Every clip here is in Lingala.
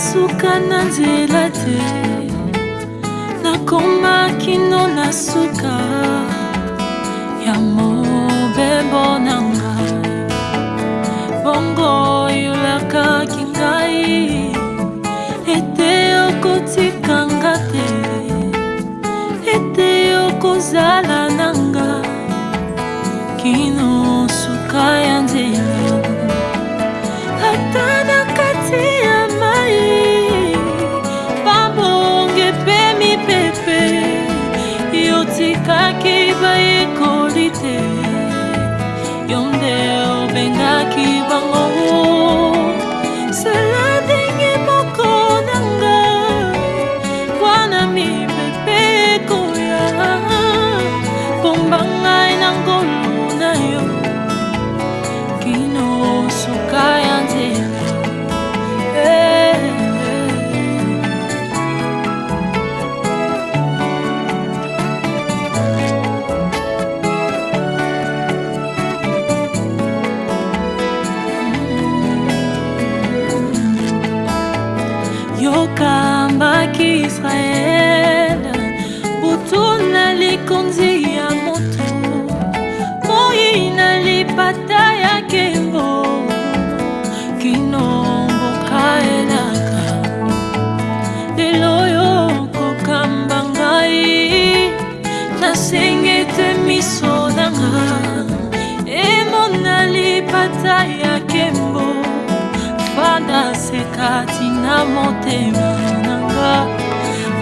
nasuka na nzela te nakoma kino na suka ya mobebo na ngai bongo oyolakaki ngai ete okotikanga te ete okozala otikaki bayekoli te yo nde obengaki bango israel butuna likonzi ya motu moi na lipata ya kembo kino mboka elaka lelo oyo kokamba ngai nasenge te miso nanga emona lipata ya kembo fanda seka tina motema nanga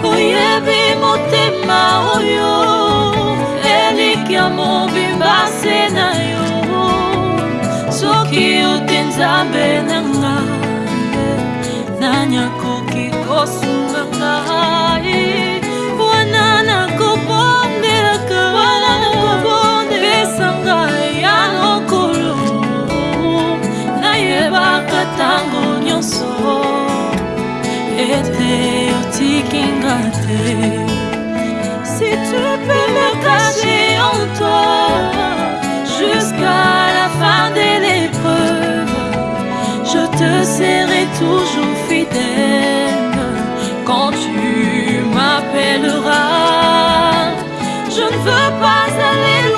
oyebi motema oyo eliki ya mobimba se na yo soki oti nzambe nanga nani akoki kosunganga Si tu peux me cacher en toi jusqu'à la fin de l'épreuve, je te serai toujours fidèle quand tu m'appelleras. Je ne veux pas aller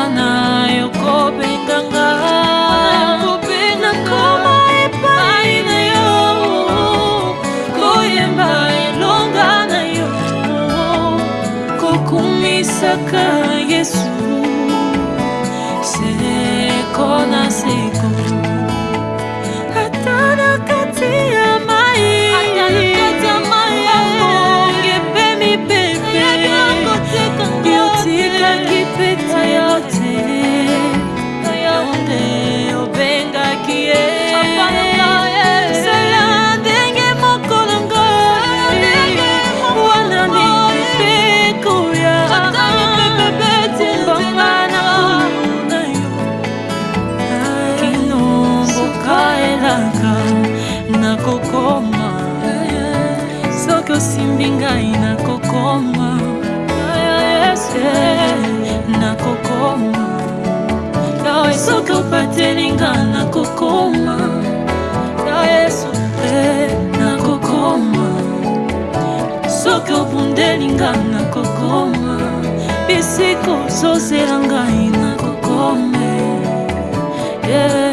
wana yokobenganga nakoma epai na yo koyemba elonga na yo kokumisaka yesu seko na seko osimbi ngai nakokoma nakokoma yawe soki opateli nga nakokoma ya yesu nakokoma eh, soki obundeli nga nakokoma bisika ozozela ngai nakokome yeah.